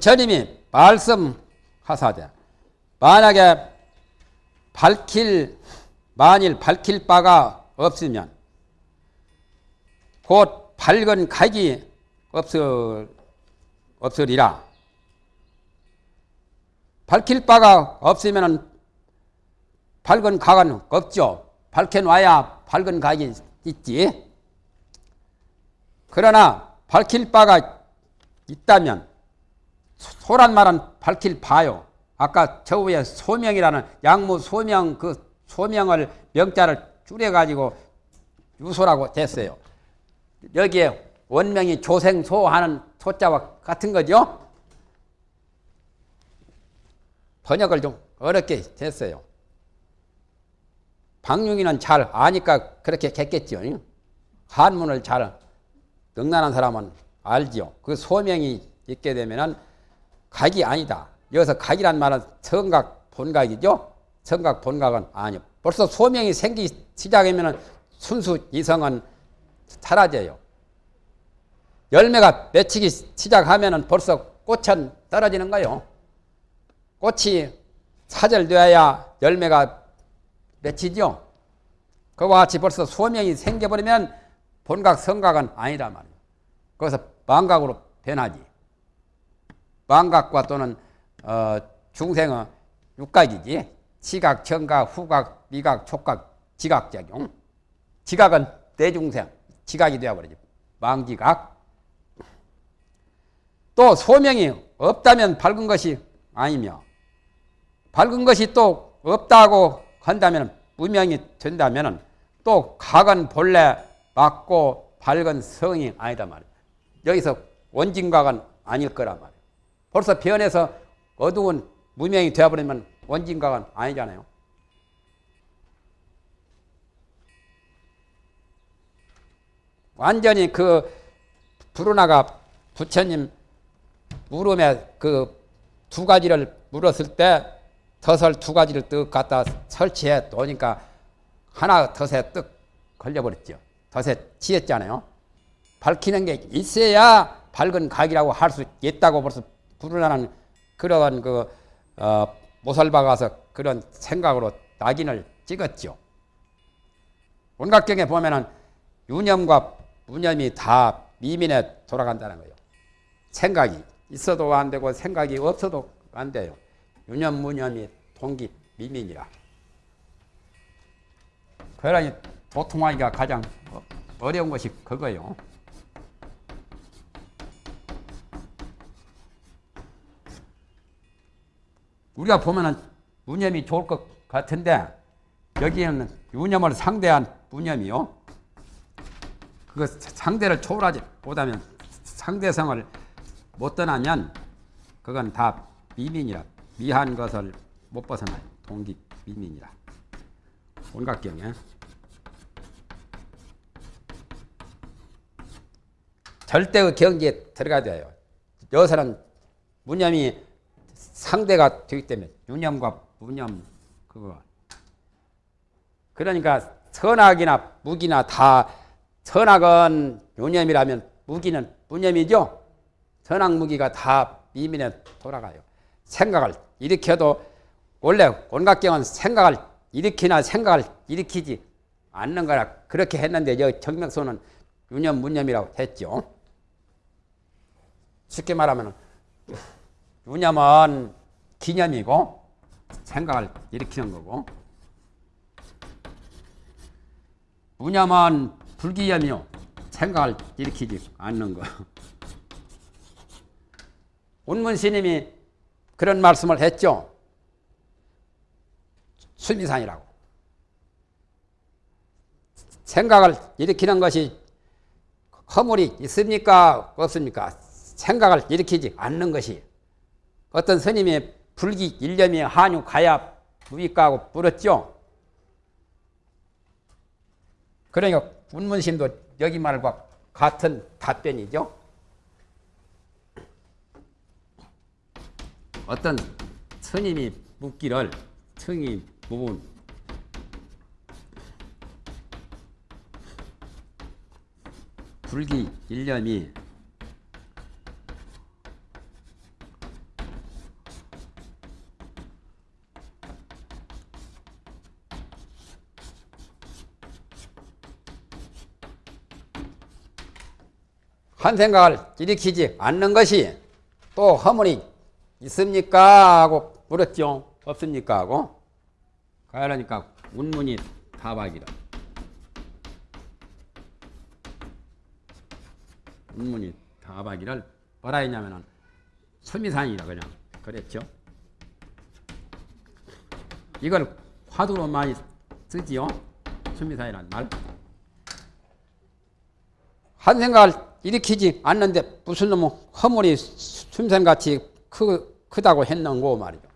부처님이 말씀하사되 만약에 밝힐 만일 밝힐 바가 없으면 곧 밝은 각이 없을 없으리라. 밝힐 바가 없으면 밝은 각은 없죠. 밝혀놔야 밝은 각이 있지. 그러나 밝힐 바가 있다면 소란 말은 밝힐 바요. 아까 저 위에 소명이라는 양무 소명 그 소명을 명자를 줄여가지고 유소라고 됐어요. 여기에 원명이 조생소 하는 소자와 같은 거죠. 번역을 좀 어렵게 됐어요. 박용이는 잘 아니까 그렇게 했겠죠. 한문을 잘 능란한 사람은 알지요. 그 소명이 있게 되면은 각이 아니다. 여기서 각이란 말은 성각 본각이죠. 성각 본각은 아니요. 벌써 소명이 생기기 시작하면은 순수 이성은 사라져요. 열매가 맺히기 시작하면은 벌써 꽃은 떨어지는 거요. 꽃이 사절되어야 열매가 맺히죠. 그와 같이 벌써 소명이 생겨버리면 본각, 성각은 아니란 말이에요. 거기서 망각으로 변하지. 망각과 또는 어, 중생의 육각이지. 지각, 청각, 후각, 미각, 촉각, 지각작용. 지각은 대중생, 지각이 되어버리죠. 망지각. 또 소명이 없다면 밝은 것이 아니며 밝은 것이 또 없다고 한다면 무명이 된다면 또 각은 본래 맞고 밝은 성이 아니다 말이야. 여기서 원진각은 아닐 거란 말이야. 벌써 변해서 어두운 무명이 되어버리면 원진각은 아니잖아요. 완전히 그 부르나가 부처님 물음에 그 두 가지를 물었을 때 덫을 두 가지를 뜩 갖다 설치해 놓으니까 하나 덫에 뜩 걸려버렸죠. 덫에 치였잖아요. 밝히는 게 있어야 밝은 각이라고 할 수 있다고 벌써 부르나는 그런 그 어, 못을 박아서 그런 생각으로 낙인을 찍었죠. 온각경에 보면은 유념과 무념이 다 미민에 돌아간다는 거예요. 생각이 있어도 안 되고 생각이 없어도 안 돼요. 유념, 무념이 동기, 미민이라. 그러니 도통하기가 가장 어려운 것이 그거요. 우리가 보면은 무념이 좋을 것 같은데 여기에는 유념을 상대한 무념이요. 그 상대를 초월하지 못하면 상대성을 못 떠나면 그건 다 미민이라 미한 것을 못 벗어나요. 동기 미민이라. 온각경에 절대의 경지에 들어가야 돼요. 여기서는 무념이 상대가 되기 때문에 유념과 무념 그거 그러니까 선악이나 무기나 다 선악은 유념이라면 무기는 무념이죠. 선악 무기가 다 미민에 돌아가요. 생각을 일으켜도 원래 온각경은 생각을 일으키나 생각을 일으키지 않는 거라 그렇게 했는데 여 정명소는 유념 무념이라고 했죠. 쉽게 말하면 유념은 기념이고 생각을 일으키는 거고 무념은 불기념이요 생각을 일으키지 않는 거. 운문 스님이 그런 말씀을 했죠. 수미산이라고. 생각을 일으키는 것이 허물이 있습니까? 없습니까? 생각을 일으키지 않는 것이 어떤 스님이 불기 일념이 한유 가야 무익가하고 물었죠. 그러니까 운문심도 여기 말과 같은 답변이죠. 어떤 스님이 묻기를 승이 부분 불기 일념이 한 생각을 일으키지 않는 것이 또 허물이 있습니까? 하고 물었죠. 없습니까? 하고. 그러니까 운문이 다박이라. 운문이 다박이를 뭐라 했냐면은 설미산이라 그냥 그랬죠. 이걸 화두로 많이 쓰지요. 설미산이란 말. 한 생각을 일으키지 않는데 무슨 놈의 허물이 숨샘같이 크, 크다고 했는고 말이죠.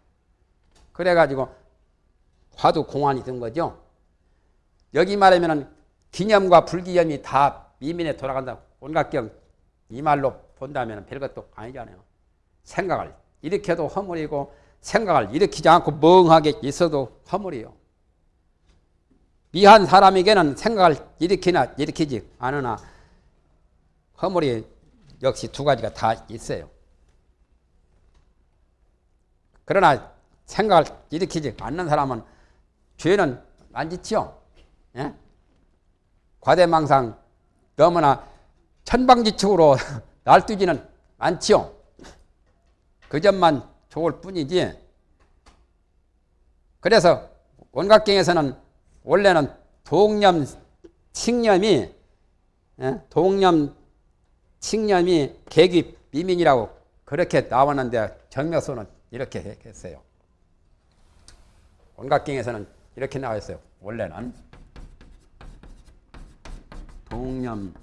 그래가지고 화두 공안이 된 거죠. 여기 말하면 기념과 불기념이 다 미민에 돌아간다. 온갖경 이 말로 본다면 별것도 아니잖아요. 생각을 일으켜도 허물이고 생각을 일으키지 않고 멍하게 있어도 허물이요. 미한 사람에게는 생각을 일으키나 일으키지 않으나 허물이 역시 두 가지가 다 있어요. 그러나 생각을 일으키지 않는 사람은 죄는 안 짓죠. 예? 과대망상 너무나 천방지축으로 날뛰지는 않지요. 그 점만 좋을 뿐이지. 그래서 원각경에서는 원래는 동념, 칭념이 예? 동념, 칭념이 계기 미민이라고 그렇게 나왔는데 정묘수는 이렇게 했어요. 원각경에서는 이렇게 나와 있어요. 원래는 동념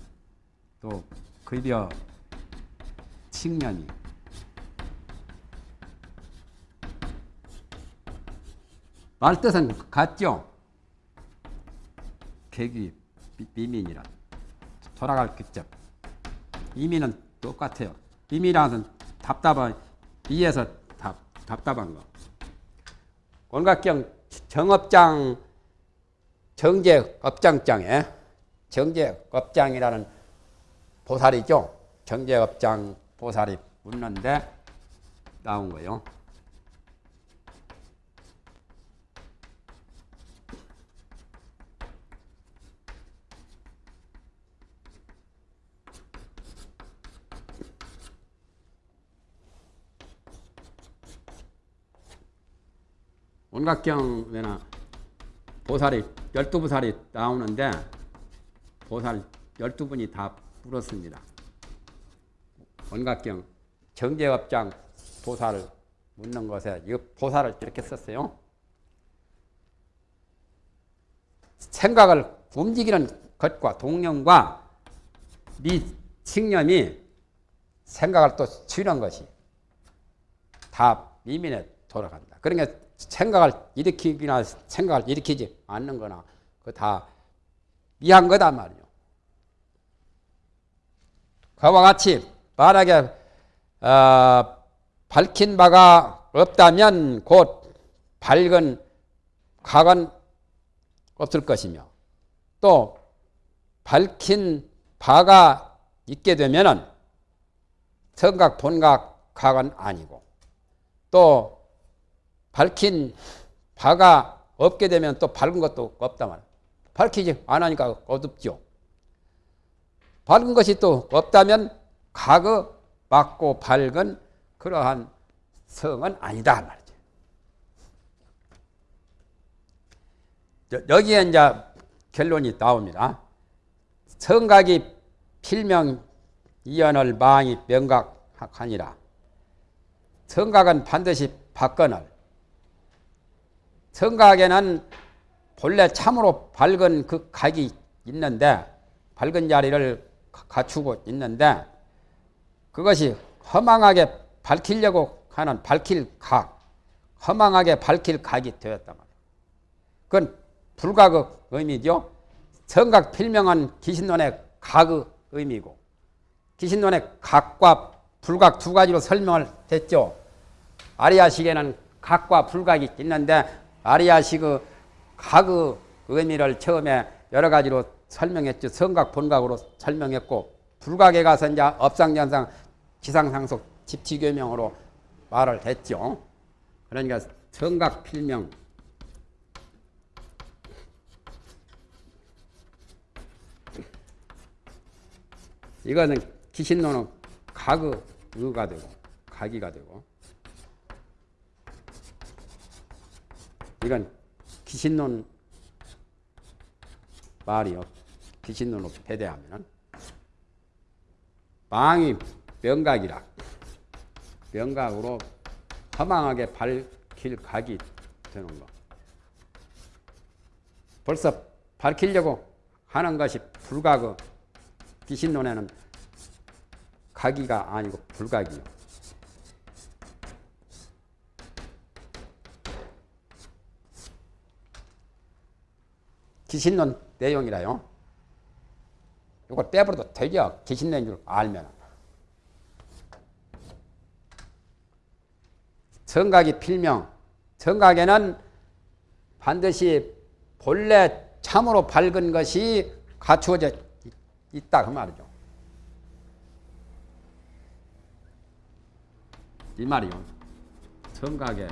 또 급여 칭념이 말뜻은 같죠. 계기 비민이라 돌아갈 기점 이민은 똑같아요. 이민이라는 답답한 이에서 답, 답답한 거. 원각경 정업장 정제업장장에 정제업장이라는 보살이죠. 정제업장 보살이 묻는데 나온 거예요. 보살이 열두 보살이 나오는데 보살 열두 분이 다 물었습니다. 원각경 정제업장 보살을 묻는 것에 이 보살을 이렇게 썼어요. 생각을 움직이는 것과 동령과 미칭념이 생각을 또 치는 것이 다 미민에 돌아간다. 그러니까 생각을 일으키기나 생각을 일으키지 않는 거나 그 다 미한 거다 말이요. 그와 같이 만약에 어, 밝힌 바가 없다면 곧 밝은 각은 없을 것이며 또 밝힌 바가 있게 되면은 성각 본각 각은 아니고 또 밝힌 바가 없게 되면 또 밝은 것도 없다 말. 밝히지 않으니까 어둡죠. 밝은 것이 또 없다면 각어 맞고 밝은 그러한 성은 아니다 말이죠. 여기에 이제 결론이 나옵니다. 성각이 필명 이연을 망이 명각하니라. 성각은 반드시 박건을 성각에는 본래 참으로 밝은 그 각이 있는데 밝은 자리를 갖추고 있는데 그것이 허망하게 밝히려고 하는 밝힐 각, 허망하게 밝힐 각이 되었단 말이에요. 그건 불각의 의미죠. 성각 필명은 기신론의 각의 의미고 기신론의 각과 불각 두 가지로 설명을 했죠. 아리아식에는 각과 불각이 있는데 아리아식의 각의 의미를 처음에 여러 가지로 설명했죠. 성각, 본각으로 설명했고 불각에 가서 이제 업상전상 지상상속 집치교명으로 말을 했죠. 그러니까 성각 필명 이거는 귀신노는 가그 의가 되고 가기가 되고 이건 귀신론 말이요. 귀신론으로 배대하면은 망이 명각이라 명각으로 허망하게 밝힐 각이 되는 거. 벌써 밝히려고 하는 것이 불가그 귀신론에는 각이가 아니고 불각이요. 귀신론 내용이라요. 이걸 빼버려도 되죠. 귀신낸 줄 알면. 정각이 필명. 정각에는 반드시 본래 참으로 밝은 것이 갖추어져 있다 그 말이죠. 이 말이요. 정각에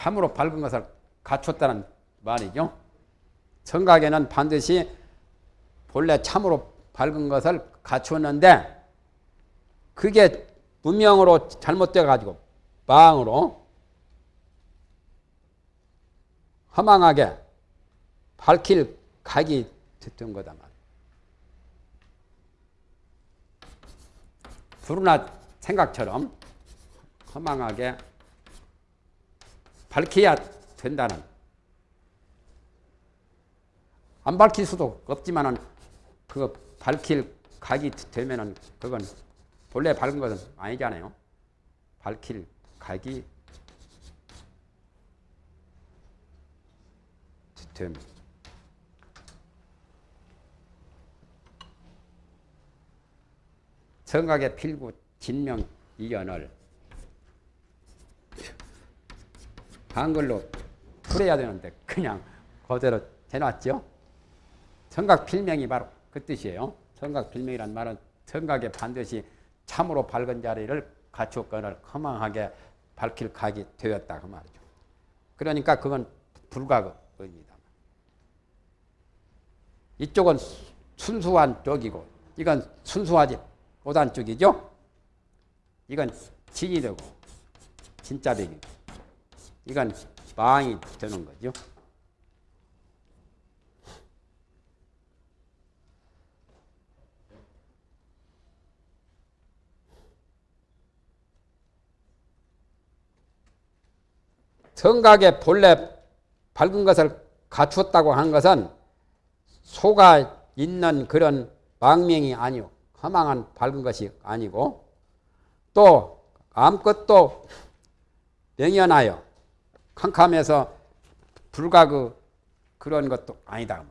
참으로 밝은 것을 갖췄다는 말이죠. 정각에는 반드시 본래 참으로 밝은 것을 갖추었는데 그게 문명으로 잘못돼 가지고 망으로 허망하게 밝힐 각이 됐던 거다 말이야. 불운나 생각처럼 허망하게 밝혀야 된다는 안 밝힐 수도 없지만 은 그 밝힐 각이 되면은 그건 본래 밝은 것은 아니잖아요. 밝힐 각이 됨. 정각에 필구 진명 이연을 한글로 풀어야 되는데 그냥 그대로 해놨죠. 청각 필명이 바로 그 뜻이에요. 청각 필명이란 말은 청각에 반드시 참으로 밝은 자리를 갖추었거늘 허망하게 밝힐 각이 되었다 그 말이죠. 그러니까 그건 불가입니다. 이쪽은 순수한 쪽이고 이건 순수하지 못한 쪽이죠. 이건 진이 되고 진짜 되기. 이건 망이 되는 거죠. 성각의 본래 밝은 것을 갖추었다고 하는 것은 소가 있는 그런 망명이 아니요. 허망한 밝은 것이 아니고 또 아무것도 명연하여 캄캄해서 불가 그 그런 것도 아니다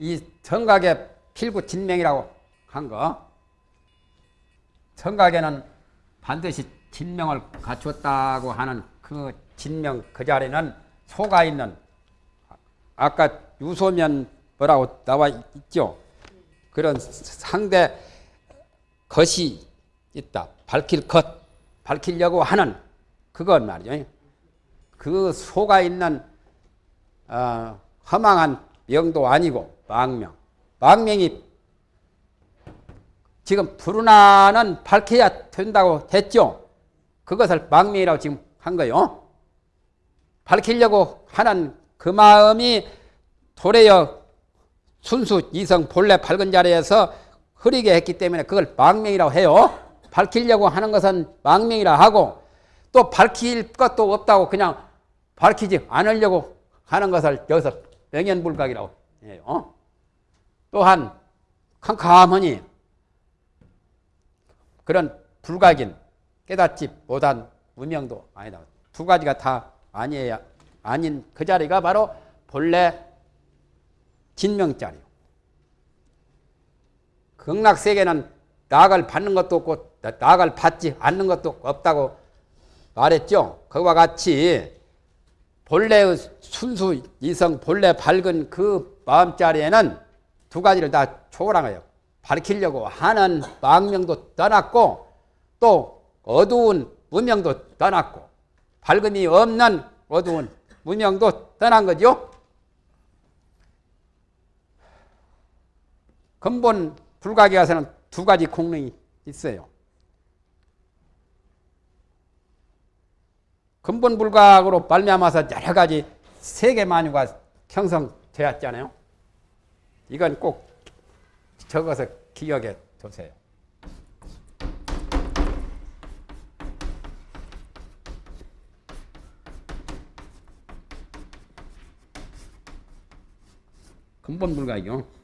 이 청각의 필구 진명이라고 한 거. 청각에는 반드시 진명을 갖추었다고 하는 그 진명 그 자리는 소가 있는 아까 유소면 뭐라고 나와 있죠. 그런 상대 것이 있다. 밝힐 것, 밝히려고 하는 그건 말이죠. 그 소가 있는 어, 허망한 명도 아니고 망명. 망명이 지금 불운하는 밝혀야 된다고 했죠. 그것을 망명이라고 지금 한 거요. 밝히려고 하는 그 마음이 도래여 순수 이성 본래 밝은 자리에서 흐리게 했기 때문에 그걸 망명이라고 해요. 밝히려고 하는 것은 망명이라 하고 또 밝힐 것도 없다고 그냥 밝히지 않으려고 하는 것을 여기서 명연불각이라고 해요. 또한 캄캄하니 그런 불각인 깨닫지 못한 무명도 아니다. 두 가지가 다 아니에야 아닌 그 자리가 바로 본래 진명 자리요. 극락 세계는 낙을 받는 것도 없고 낙을 받지 않는 것도 없다고 말했죠. 그와 같이 본래의 순수 이성 본래 밝은 그 마음 자리에는 두 가지를 다 거예요. 밝히려고 하는 망명도 떠났고 또 어두운 무명도 떠났고 밝음이 없는 어두운 무명도 떠난 거죠. 근본 불가게 가서는 두 가지 공능이 있어요. 근본 불각으로 발명하서 여러 가지 세계 만유가 형성되었잖아요. 이건 꼭 적어서 기억해 두세요. 근본 불가이요.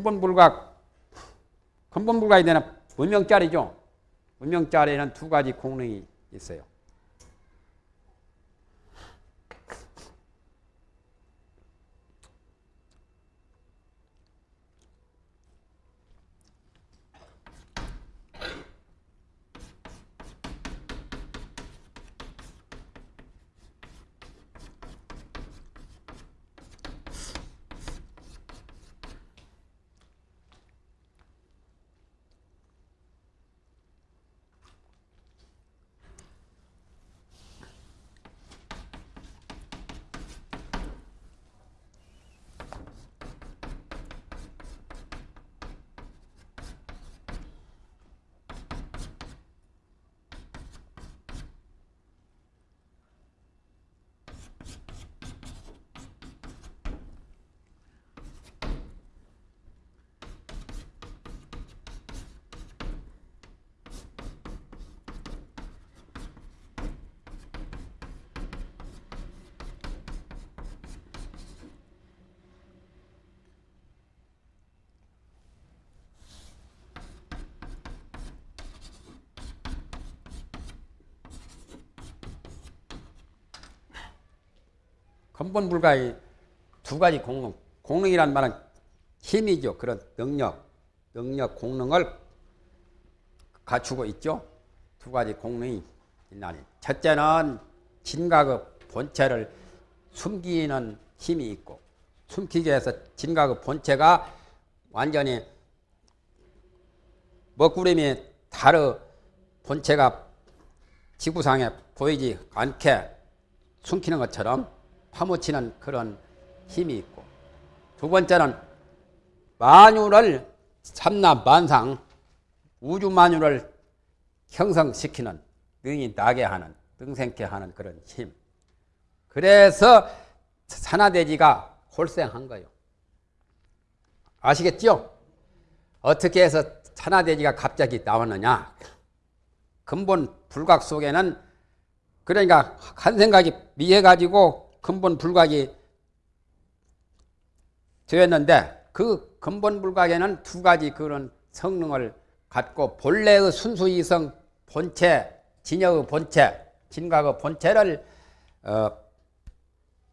근본 불각, 근본 불각이 되는 문명짜리죠. 문명짜리는 두 가지 공능이 있어요. 근본 불가의 두 가지 공능. 공능이란 말은 힘이죠. 그런 능력, 능력, 공능을 갖추고 있죠. 두 가지 공능이 있나니. 첫째는 진각의 본체를 숨기는 힘이 있고, 숨기기 위해서 진각의 본체가 완전히 먹구름이 다르 본체가 지구상에 보이지 않게 숨기는 것처럼 파묻히는 그런 힘이 있고 두 번째는 만유를 삼나 만상 우주 만유를 형성시키는 능이 나게 하는 능생케 하는 그런 힘. 그래서 산화대지가 골생한 거예요. 아시겠죠? 어떻게 해서 산화대지가 갑자기 나왔느냐? 근본 불각 속에는 그러니까 한 생각이 미해가지고 근본 불각이 되었는데 그 근본 불각에는 두 가지 그런 성능을 갖고 본래의 순수 이성 본체, 진여의 본체, 진각의 본체를 어,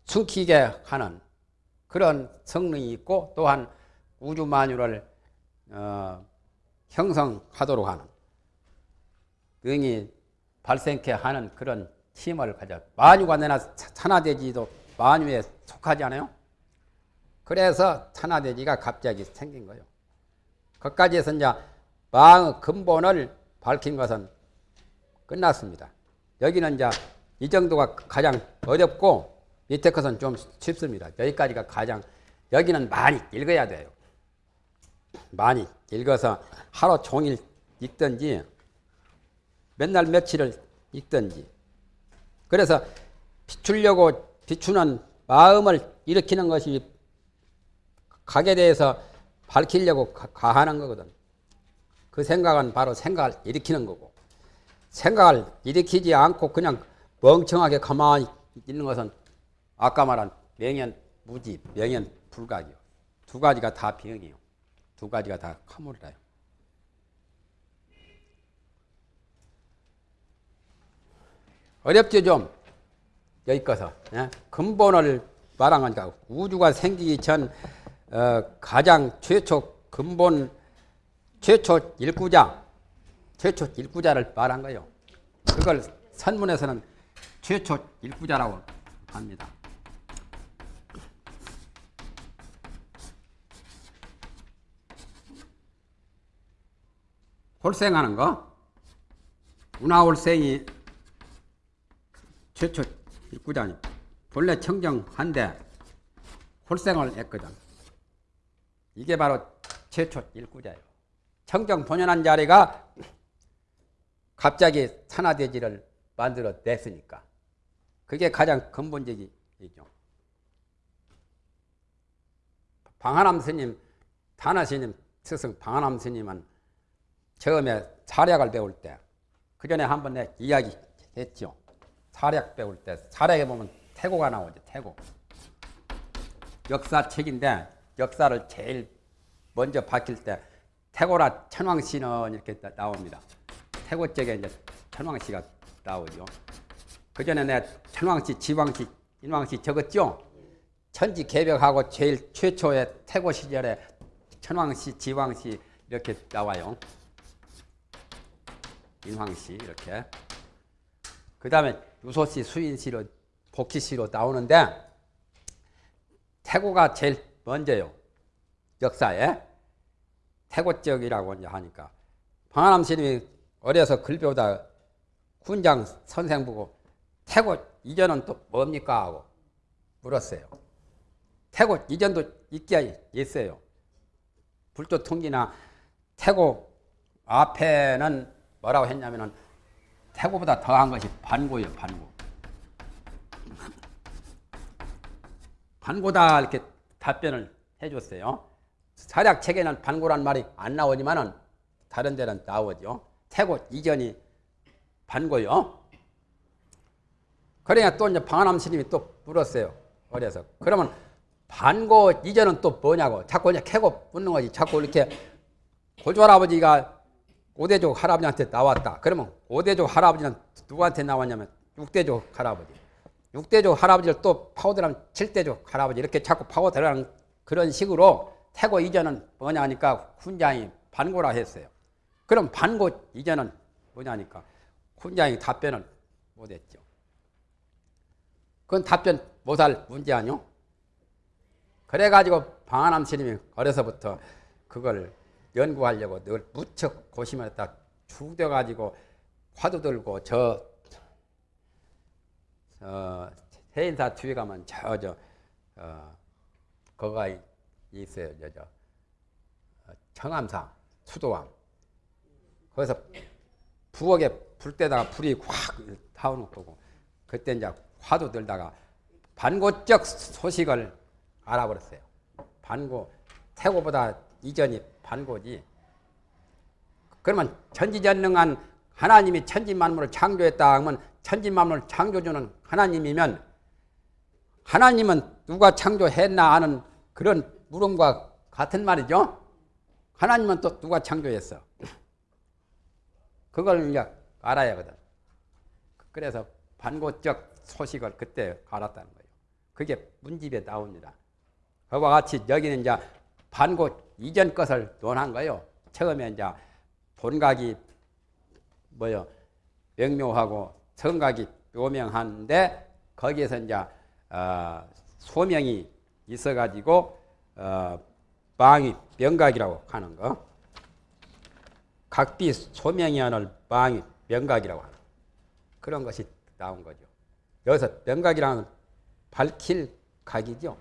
숨기게 하는 그런 성능이 있고 또한 우주 만유를 어, 형성하도록 하는 능이 발생케 하는 그런 힘을 가져 만유가 내나 산화되지도 만유에 속하지 않아요? 그래서 산화돼지가 갑자기 생긴 거예요. 거기까지 해서 이제 마의 근본을 밝힌 것은 끝났습니다. 여기는 이제 이 정도가 가장 어렵고 밑에 것은 좀 쉽습니다. 여기까지가 가장 여기는 많이 읽어야 돼요. 많이 읽어서 하루 종일 읽든지 맨날 며칠을 읽든지 그래서 비추려고 비추는 마음을 일으키는 것이 각에 대해서 밝히려고 가하는 거거든. 그 생각은 바로 생각을 일으키는 거고 생각을 일으키지 않고 그냥 멍청하게 가만히 있는 것은 아까 말한 명현 무지, 명현 불각이요. 두 가지가 다 병이요. 두 가지가 다 카물이라요. 어렵죠 좀 여기 거서 예? 근본을 말한 거니까 우주가 생기기 전 어, 가장 최초 근본 최초 일구자 최초 일구자를 말한 거예요. 그걸 선문에서는 최초 일구자라고 합니다. 홀생하는 거 운하홀생이 최초 일구자니 본래 청정한데 홀생을 했거든. 이게 바로 최초 일구자예요. 청정 본연한 자리가 갑자기 산화대지를 만들어 냈으니까. 그게 가장 근본적이죠. 방한암 스님, 단하스님, 스승 방한암 스님은 처음에 사략을 배울 때, 그 전에 한번 내 이야기 했죠. 사략 배울 때, 사략에 보면 태고가 나오죠, 태고. 역사책인데, 역사를 제일 먼저 밝힐 때 태고라 천왕씨는 이렇게 나옵니다. 태고 쪽에 이제 천왕씨가 나오죠. 그 전에 내 천왕씨, 지왕씨, 인왕씨 적었죠. 천지 개벽하고 제일 최초의 태고 시절에 천왕씨, 지왕씨 이렇게 나와요. 인왕씨 이렇게. 그 다음에 유소씨, 수인씨로 복희씨로 나오는데 태고가 제일 먼저요. 역사에 태고적이라고 하니까 방한암 스님이 어려서 글 배우다 군장 선생 보고 태고 이전은 또 뭡니까 하고 물었어요. 태고 이전도 있게 있어요. 불조 통기나 태고 앞에는 뭐라고 했냐면은 태고보다 더한 것이 반고예요, 반고. 반고다 이렇게 답변을 해줬어요. 사략 책에는 반고란 말이 안 나오지만은 다른 데는 나오죠. 태고 이전이 반고요. 그러니까 또 이제 방한암 스님이 또 물었어요. 어려서. 그러면 반고 이전은 또 뭐냐고. 자꾸 이제 캐고 묻는 거지. 자꾸 이렇게 고조 할아버지가 오대족 할아버지한테 나왔다. 그러면 오대족 할아버지는 누구한테 나왔냐면 육대족 할아버지. 육대족 할아버지를 또 파고들면 칠대족 할아버지 이렇게 자꾸 파고들어가는 그런 식으로 태고 이전은 뭐냐 하니까 훈장이 반고라 했어요. 그럼 반고 이전은 뭐냐니까 훈장이 답변을 못했죠. 그건 답변 못할 문제 아니요? 그래가지고 방한암 스님이 어려서부터 그걸 연구하려고 늘 무척 고심을 했다 죽여가지고 화두 들고 저, 어, 해인사 뒤에 가면 저, 저, 어, 거가 있어요. 저, 저 어, 청암사 수도왕 거기서 부엌에 불 때다가 불이 확 타오는 거고 그때 이제 화도 들다가 반고적 소식을 알아버렸어요. 반고 태고보다 이전이 반고지. 그러면 천지전능한 하나님이 천지만물을 창조했다 하면 천지만물을 창조주는 하나님이면 하나님은 누가 창조했나 하는 그런 물음과 같은 말이죠. 하나님은 또 누가 창조했어? 그걸 이제 알아야 하거든. 그래서 반고적 소식을 그때 알았다는 거예요. 그게 문집에 나옵니다. 그와 같이 여기는 이제 반고 이전 것을 논한 거예요. 처음에 이제 본각이 뭐요 명묘하고 성각이 묘명한데 거기에서 이제 어, 소명이 있어가지고 어, 망이 명각이라고 하는 거. 각비 소명이 하는 망이 명각이라고 하는 그런 것이 나온 거죠. 여기서 명각이라는 밝힐 각이죠.